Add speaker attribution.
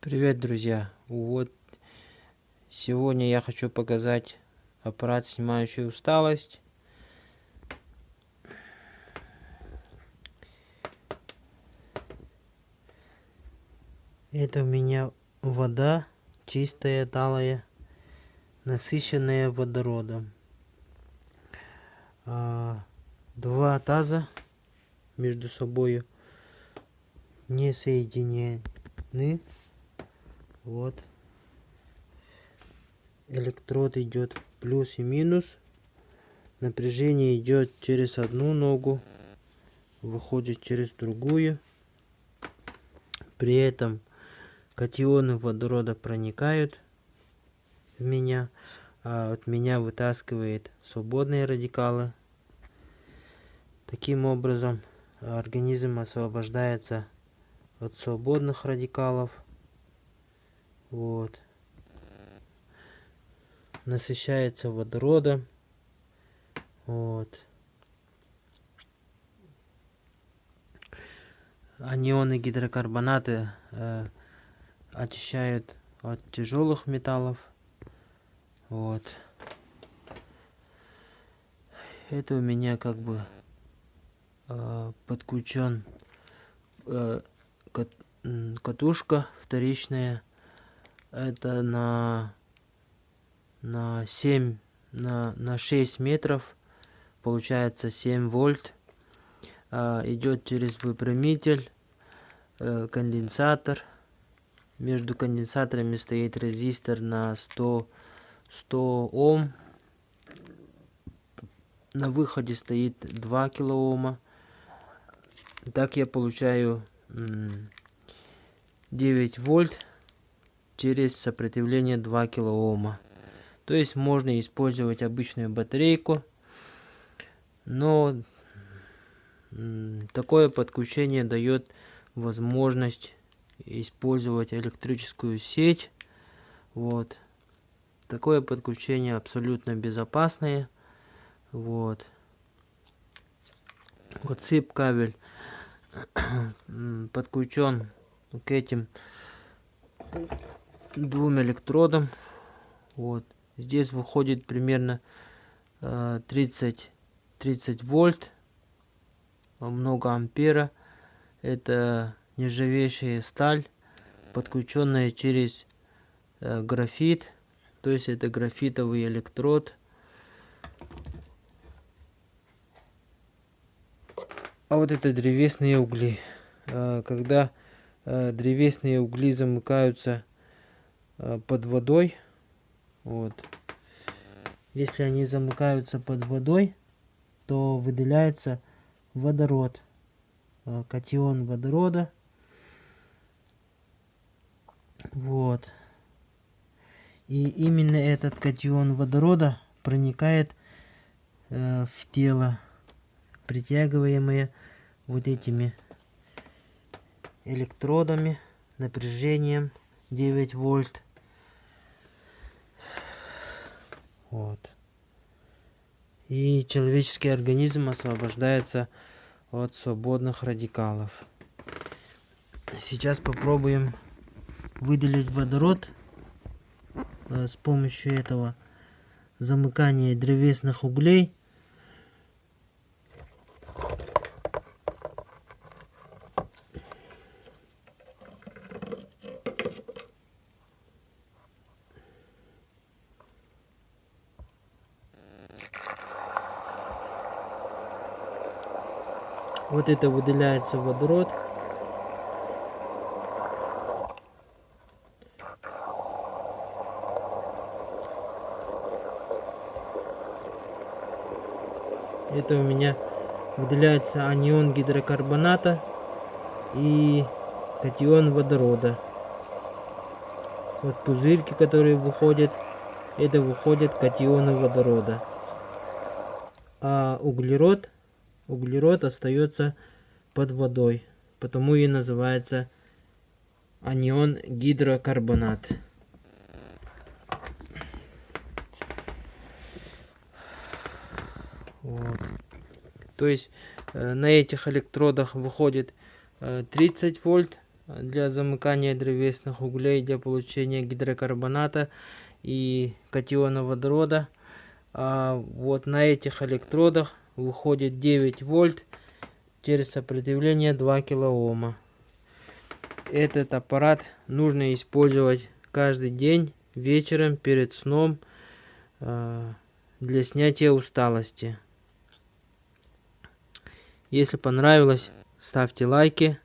Speaker 1: Привет, друзья! Вот сегодня я хочу показать аппарат, снимающий усталость. Это у меня вода чистая, талая, насыщенная водородом. А, два таза между собой не соединены. Вот. Электрод идет плюс и минус. Напряжение идет через одну ногу, выходит через другую. При этом катионы водорода проникают в меня, а от меня вытаскивает свободные радикалы. Таким образом, организм освобождается от свободных радикалов вот. Насыщается водородом. Вот. Анионы гидрокарбонаты э, очищают от тяжелых металлов. Вот. Это у меня как бы э, подключен э, кат, катушка вторичная это на на 7 на, на 6 метров получается 7 вольт. А, идет через выпрямитель э, конденсатор. Между конденсаторами стоит резистор на 100 100 Ом. На выходе стоит 2 килоома. Так я получаю 9 вольт через сопротивление 2 килоома. То есть можно использовать обычную батарейку, но такое подключение дает возможность использовать электрическую сеть. Вот. Такое подключение абсолютно безопасное. Вот. Вот цып кабель подключен к этим двум электродам. Вот. Здесь выходит примерно 30, э, 30 вольт, много ампера. Это нержавеющая сталь, подключенная через э, графит. То есть это графитовый электрод. А вот это древесные угли. Э, когда древесные угли замыкаются под водой. Вот. Если они замыкаются под водой, то выделяется водород, э, катион водорода. Вот. И именно этот катион водорода проникает э, в тело, притягиваемое вот этими электродами, напряжением 9 вольт. Вот. И человеческий организм освобождается от свободных радикалов. Сейчас попробуем выделить водород э, с помощью этого замыкания древесных углей Вот это выделяется водород. Это у меня выделяется анион гидрокарбоната и катион водорода. Вот пузырьки, которые выходят, это выходят катионы водорода. А углерод углерод остается под водой, потому и называется анион гидрокарбонат. Вот. То есть э, на этих электродах выходит э, 30 вольт для замыкания древесных углей, для получения гидрокарбоната и катиона водорода. А вот на этих электродах выходит 9 вольт через сопротивление 2 килоома. Этот аппарат нужно использовать каждый день вечером перед сном э, для снятия усталости. Если понравилось, ставьте лайки.